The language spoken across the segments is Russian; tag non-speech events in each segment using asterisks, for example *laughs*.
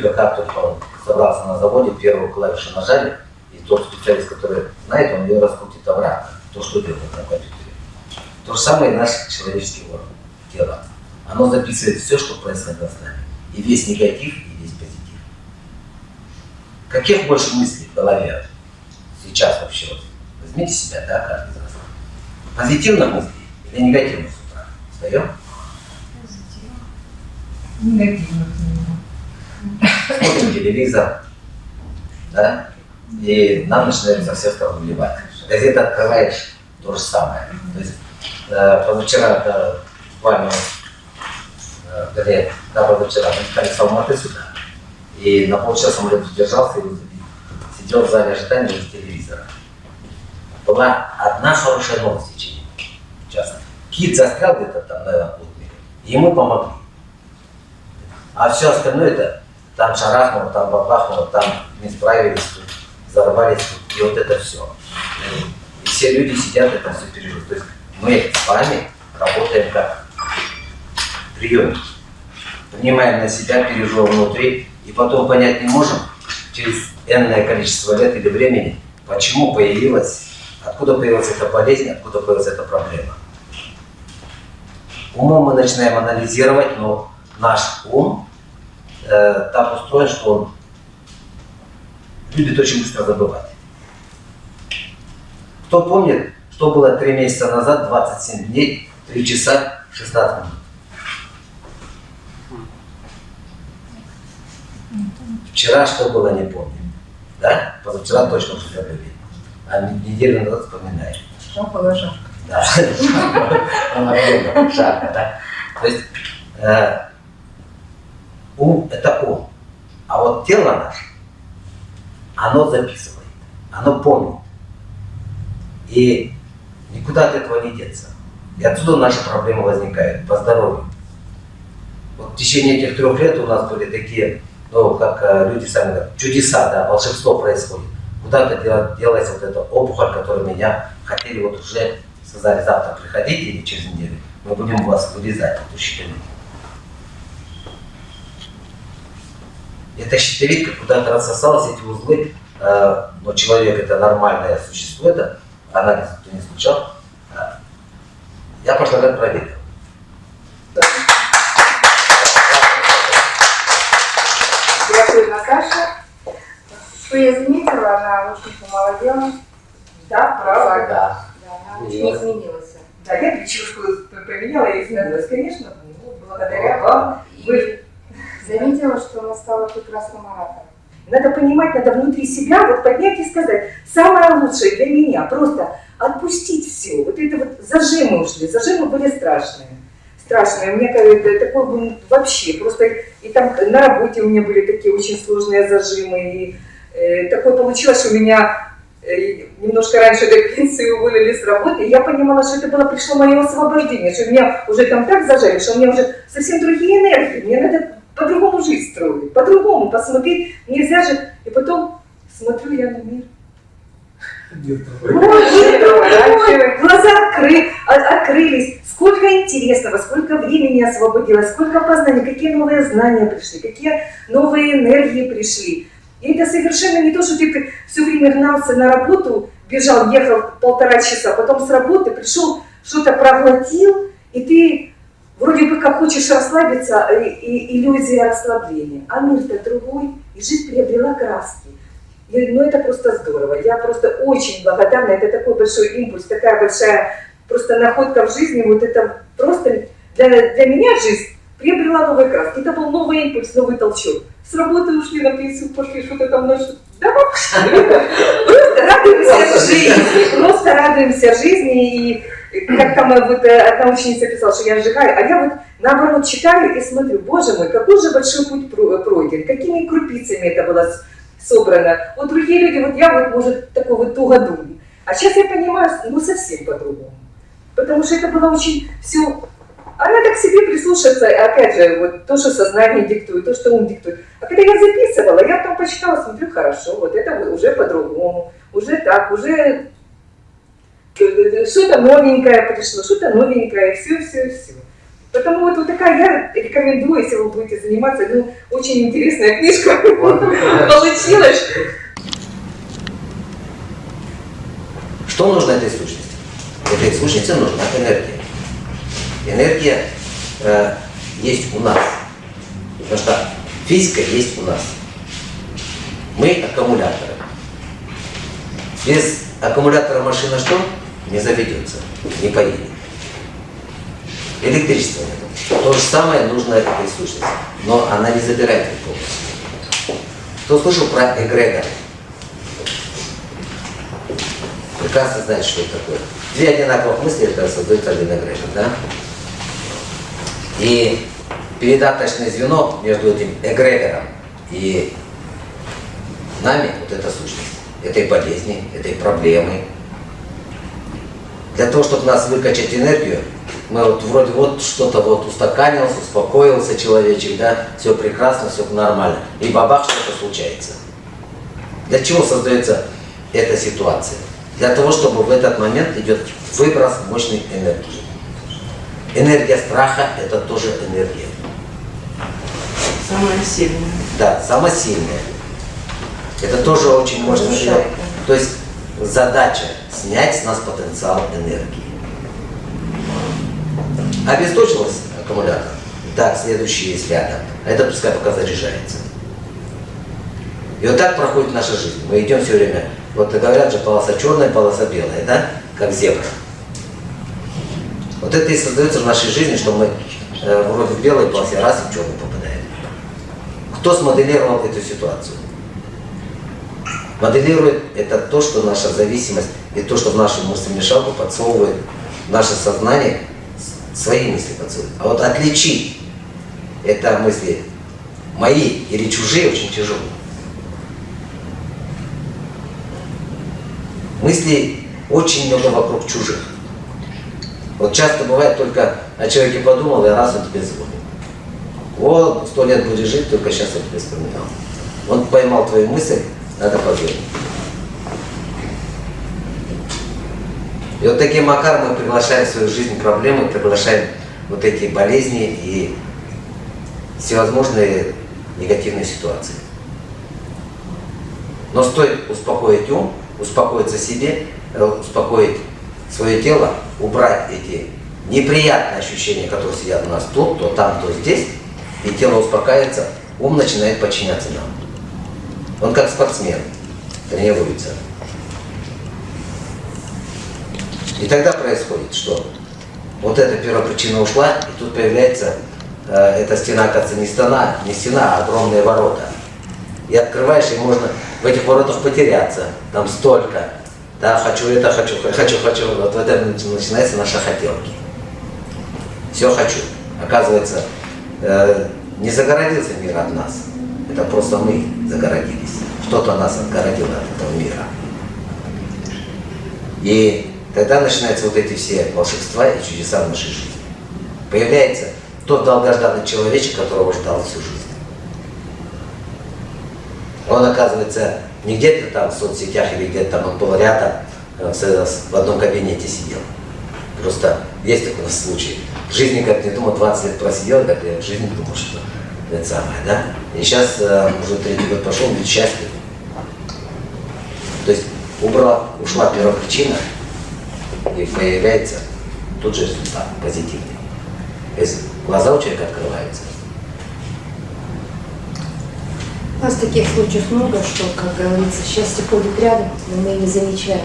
только он собрался на заводе, первую клавишу нажали, и тот специалист, который знает, он ее раскрутит обратно, то, что делает на компьютере. То же самое и наш человеческий орган, тело. Оно записывает все, что происходит с нами. И весь негатив, и весь позитив. Каких больше мыслей в голове сейчас вообще? Вот, возьмите себя, да, каждый из вас. Позитивных мыслей или негативных с утра? Встаем? Негативных. Смотрим телевизор, да, и нам начинает со всех сторон вливать. Газета открываешь, то же самое. То есть э, позавчера, да, буквально, э, да, позавчера, мы летали с Алматы сюда, и на полчаса самолет задержался, и сидел в зале ожидания из телевизора. Была одна хорошая новость в течение часа. Кит застрял где-то там на полмире, и ему помогли. А все остальное это там шарахнуло, там бабахнуло, там не справились, тут взорвались, тут, и вот это все. И все люди сидят и это все переживают. То есть мы с вами работаем как приемники. Принимаем на себя, переживаем внутри, и потом понять не можем через энное количество лет или времени, почему появилась, откуда появилась эта болезнь, откуда появилась эта проблема. Умом мы начинаем анализировать, но наш ум э, так устроен, что он любит очень быстро забывать. Кто помнит, что было три месяца назад, 27 дней, 3 часа, 16 минут? Вчера что было, не помню. Да? Позавчера точно уже забыли. А неделю назад вспоминаем. Что было жарко. Да. *laughs* Жарко, да? То есть э, ум – это ум. А вот тело наше, оно записывает, оно помнит. И никуда от этого не деться. И отсюда наши проблемы возникают по здоровью. Вот в течение этих трех лет у нас были такие, ну, как э, люди сами говорят, чудеса, да, волшебство происходит. Куда-то делается вот эта опухоль, которую меня хотели вот уже, сказали, завтра приходите или через неделю, мы будем вас вырезать, эту щитовидку. Эта щитовидка куда-то рассосалась, эти узлы, э, но человек это нормальное существо, это анализ кто не случал. Э, я год проверил. Дякую, Наташа. Что я заметила, она очень помолодела. Да, правда? Да. Да, она очень изменилась. Да, я прическу поменяла и изменилась, конечно, ну, благодаря вам. Вы Заметила, что она стала прекрасным оратором. Надо понимать, надо внутри себя вот поднять и сказать, самое лучшее для меня, просто отпустить все. Вот это вот зажимы ушли, зажимы были страшные. Страшные. У меня как- такой был вообще, просто и там на работе у меня были такие очень сложные зажимы. И э, такое получилось, что меня э, немножко раньше до пенсии уволили с работы, и я понимала, что это было, пришло мое освобождение, что меня уже там так зажали, что у меня уже совсем другие энергии, мне надо по-другому жизнь строить, по-другому посмотреть, нельзя же, и потом смотрю я на мир. Глаза откры, о- открылись, сколько интересного, сколько времени освободилось, сколько познаний, какие новые знания пришли, какие новые энергии пришли. И это совершенно не то, что ты все время гнался на работу, бежал, ехал полтора часа, потом с работы пришел, что-то проглотил, и ты вроде бы как хочешь расслабиться, и, и иллюзия расслабления. А мир-то другой, и жизнь приобрела краски. И, ну это просто здорово. Я просто очень благодарна. Это такой большой импульс, такая большая просто находка в жизни. Вот это просто для, для меня жизнь приобрела новые краски. Это был новый импульс, новый толчок. С работы ушли на пенсию, пошли что-то там на что Да вообще. *laughs* Просто радуемся жизни. Просто радуемся жизни. И как там вот э, одна ученица писала, что я сжигаю, а я вот наоборот читаю и смотрю, боже мой, какой же большой путь про- пройден, какими крупицами это было собрано. Вот другие люди, вот я вот, может, такой вот тугодум. А сейчас я понимаю, ну совсем по-другому. Потому что это было очень все... А надо к себе прислушаться, опять же, вот то, что сознание диктует, то, что ум диктует. А когда я записывала, я потом почитала, смотрю, хорошо, вот это уже по-другому, уже так, уже что-то новенькое пришло, что-то новенькое, все, все, все. Потому вот, вот такая, я рекомендую, если вы будете заниматься, ну, очень интересная книжка *laughs* получилась. Что нужно этой сущности? Этой сущности нужна энергия. Энергия э, есть у нас. Потому что физика есть у нас. Мы аккумуляторы. Без аккумулятора машина что? Не заведется, не поедет. Электричество нет. То же самое нужно этой сущности. Но она не забирает их полностью. Кто слышал про эгрегор? Прекрасно знает, что это такое. Две одинаковых мысли это создают один эгрегор, да? И передаточное звено между этим эгрегором и нами, вот эта сущность, этой болезни, этой проблемы. Для того, чтобы нас выкачать энергию, мы вот вроде вот что-то вот устаканился, успокоился человечек, да, все прекрасно, все нормально. И бабах, что-то случается. Для чего создается эта ситуация? Для того, чтобы в этот момент идет выброс мощной энергии. Энергия страха – это тоже энергия. Самая сильная. Да, самая сильная. Это тоже очень мощная энергия. То есть задача снять с нас потенциал энергии. Обесточилась аккумулятор? Так, следующий есть рядом. Это пускай пока заряжается. И вот так проходит наша жизнь. Мы идем все время. Вот говорят же, полоса черная, полоса белая, да? Как зебра. Вот это и создается в нашей жизни, что мы э, вроде в белой полосе раз и в черную попадаем. Кто смоделировал эту ситуацию? Моделирует это то, что наша зависимость и то, что в нашу мыслемешалку подсовывает наше сознание, свои мысли подсовывает. А вот отличить это мысли мои или чужие очень тяжело. Мыслей очень много вокруг чужих. Вот часто бывает только о человеке подумал, и раз он тебе звонит. Вот, сто лет будешь жить, только сейчас я тебя вспоминал. Он поймал твою мысль, надо позвонить. И вот таким макаром мы приглашаем в свою жизнь проблемы, приглашаем вот эти болезни и всевозможные негативные ситуации. Но стоит успокоить ум, успокоиться себе, успокоить свое тело, убрать эти неприятные ощущения, которые сидят у нас тут, то там, то здесь, и тело успокаивается, ум начинает подчиняться нам. Он как спортсмен, тренируется. И тогда происходит, что вот эта первопричина ушла, и тут появляется, э, эта стена, оказывается, не стена, не стена, а огромные ворота. И открываешь, и можно в этих воротах потеряться. Там столько. Да, хочу это, хочу, хочу, хочу. Вот в этом начинаются наши хотелки. Все хочу. Оказывается, э, не загородился мир от нас. Это просто мы загородились. Что-то нас отгородило от этого мира. И тогда начинаются вот эти все волшебства и чудеса в нашей жизни. Появляется тот долгожданный человечек, которого ждал всю жизнь. Он, оказывается, не где-то там в соцсетях или где-то там, он был рядом, э, в, одном кабинете сидел. Просто есть такой случай. В жизни, как не думал, 20 лет просидел, как я в жизни думал, что это самое, да? И сейчас э, уже третий год пошел, ведь счастлив. То есть убрала, ушла первопричина, и появляется тут же результат позитивный. То есть глаза у человека открываются. У нас таких случаев много, что, как говорится, счастье ходит рядом, но мы не замечаем.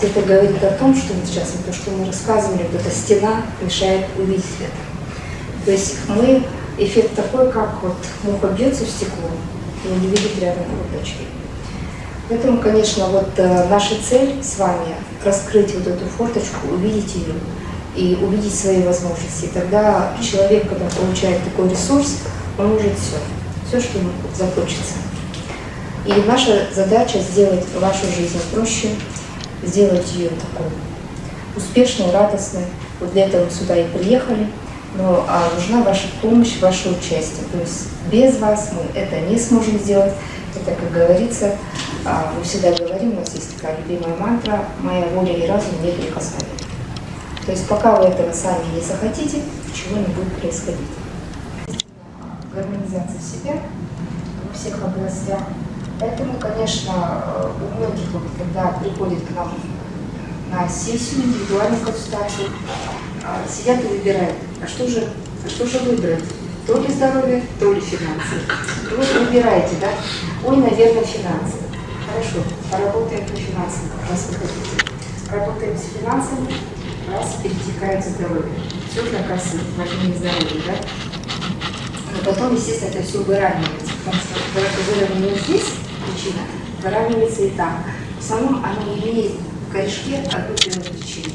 Это говорит о том, что сейчас то, что мы рассказывали, вот эта стена мешает увидеть это. То есть мы, эффект такой, как вот муха бьется в стекло и не видит рядом форточки. Поэтому, конечно, вот э, наша цель с вами раскрыть вот эту форточку, увидеть ее и увидеть свои возможности. Тогда человек, когда получает такой ресурс, он может все, все, что ему захочется. И наша задача сделать вашу жизнь проще, сделать ее такой успешной, радостной. Вот для этого мы сюда и приехали. Но а, нужна ваша помощь, ваше участие. То есть без вас мы это не сможем сделать. Это, как говорится, а, мы всегда говорим, у нас есть такая любимая мантра «Моя воля и разум неприкосновенны». То есть пока вы этого сами не захотите, ничего не будет происходить. Гармонизация себя во всех областях. Поэтому, конечно, у многих, вот, когда приходят к нам на сессию, индивидуальную консультацию, сидят и выбирают, а что же, а что же выбрать? То ли здоровье, то ли финансы. И вот выбираете, да? Ой, наверное, финансы. Хорошо, поработаем по финансам, как раз вы хотите. Работаем с финансами, раз перетекает здоровье. Все же, оказывается, важнее здоровье, да? Но потом, естественно, это все выравнивается, потому что выровняешь здесь причина, выравнивается и там. В основном оно имеет в корешке одну причину.